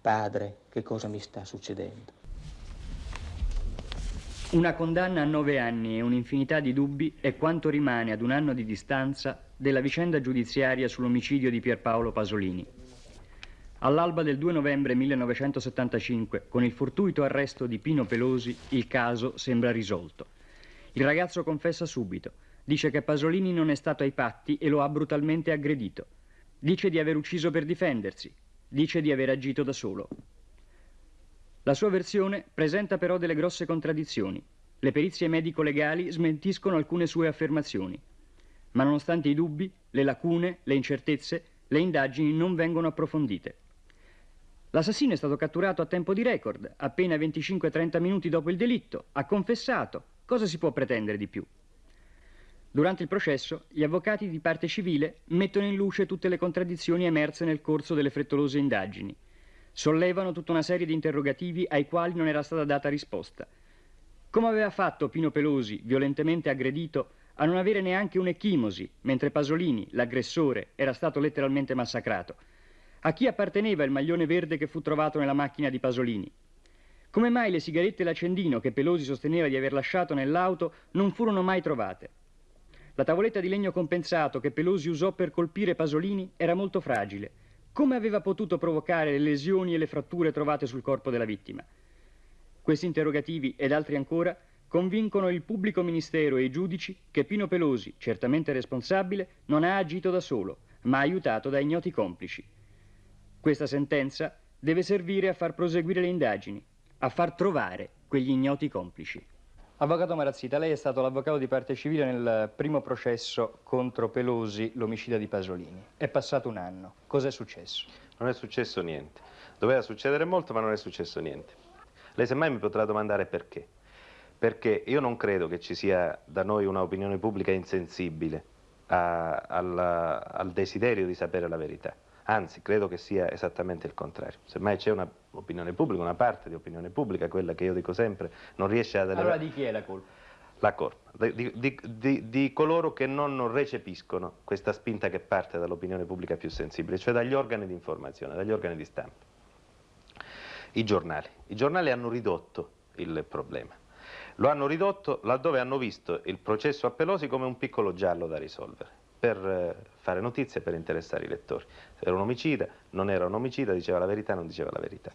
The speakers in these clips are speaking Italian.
Padre, che cosa mi sta succedendo? Una condanna a nove anni e un'infinità di dubbi è quanto rimane ad un anno di distanza della vicenda giudiziaria sull'omicidio di Pierpaolo Pasolini. All'alba del 2 novembre 1975, con il fortuito arresto di Pino Pelosi, il caso sembra risolto. Il ragazzo confessa subito, dice che Pasolini non è stato ai patti e lo ha brutalmente aggredito. Dice di aver ucciso per difendersi, dice di aver agito da solo. La sua versione presenta però delle grosse contraddizioni. Le perizie medico-legali smentiscono alcune sue affermazioni. Ma nonostante i dubbi, le lacune, le incertezze, le indagini non vengono approfondite. L'assassino è stato catturato a tempo di record, appena 25-30 minuti dopo il delitto, ha confessato. Cosa si può pretendere di più? Durante il processo, gli avvocati di parte civile mettono in luce tutte le contraddizioni emerse nel corso delle frettolose indagini. Sollevano tutta una serie di interrogativi ai quali non era stata data risposta. Come aveva fatto Pino Pelosi, violentemente aggredito, a non avere neanche un'echimosi, mentre Pasolini, l'aggressore, era stato letteralmente massacrato? A chi apparteneva il maglione verde che fu trovato nella macchina di Pasolini? Come mai le sigarette e l'accendino che Pelosi sosteneva di aver lasciato nell'auto non furono mai trovate? La tavoletta di legno compensato che Pelosi usò per colpire Pasolini era molto fragile. Come aveva potuto provocare le lesioni e le fratture trovate sul corpo della vittima? Questi interrogativi ed altri ancora convincono il pubblico ministero e i giudici che Pino Pelosi, certamente responsabile, non ha agito da solo, ma aiutato da ignoti complici. Questa sentenza deve servire a far proseguire le indagini, a far trovare quegli ignoti complici. Avvocato Marazzita, lei è stato l'avvocato di parte civile nel primo processo contro Pelosi, l'omicida di Pasolini. È passato un anno. Cos'è successo? Non è successo niente. Doveva succedere molto, ma non è successo niente. Lei semmai mi potrà domandare perché. Perché io non credo che ci sia da noi un'opinione pubblica insensibile a, al, al desiderio di sapere la verità. Anzi, credo che sia esattamente il contrario. Semmai c'è un'opinione pubblica, una parte di opinione pubblica, quella che io dico sempre, non riesce ad... Allora di chi è la colpa? La colpa, di, di, di, di, coloro che non recepiscono questa spinta che parte dall'opinione pubblica più sensibile, cioè dagli organi di informazione, dagli organi di stampa. I giornali. I giornali hanno ridotto il problema. Lo hanno ridotto laddove hanno visto il processo a Pelosi come un piccolo giallo da risolvere per eh, fare notizie, per interessare i lettori. Era un omicida, non era un omicida, diceva la verità, non diceva la verità.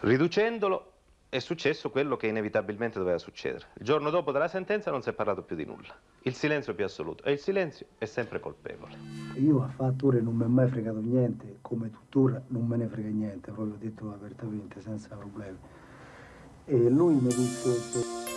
Riducendolo è successo quello che inevitabilmente doveva succedere. Il giorno dopo della sentenza non si è parlato più di nulla. Il silenzio più assoluto. E il silenzio è sempre colpevole. Io a fatture non mi è mai fregato niente, come tuttora non me ne frega niente, proprio detto apertamente, senza problemi. E lui mi disse...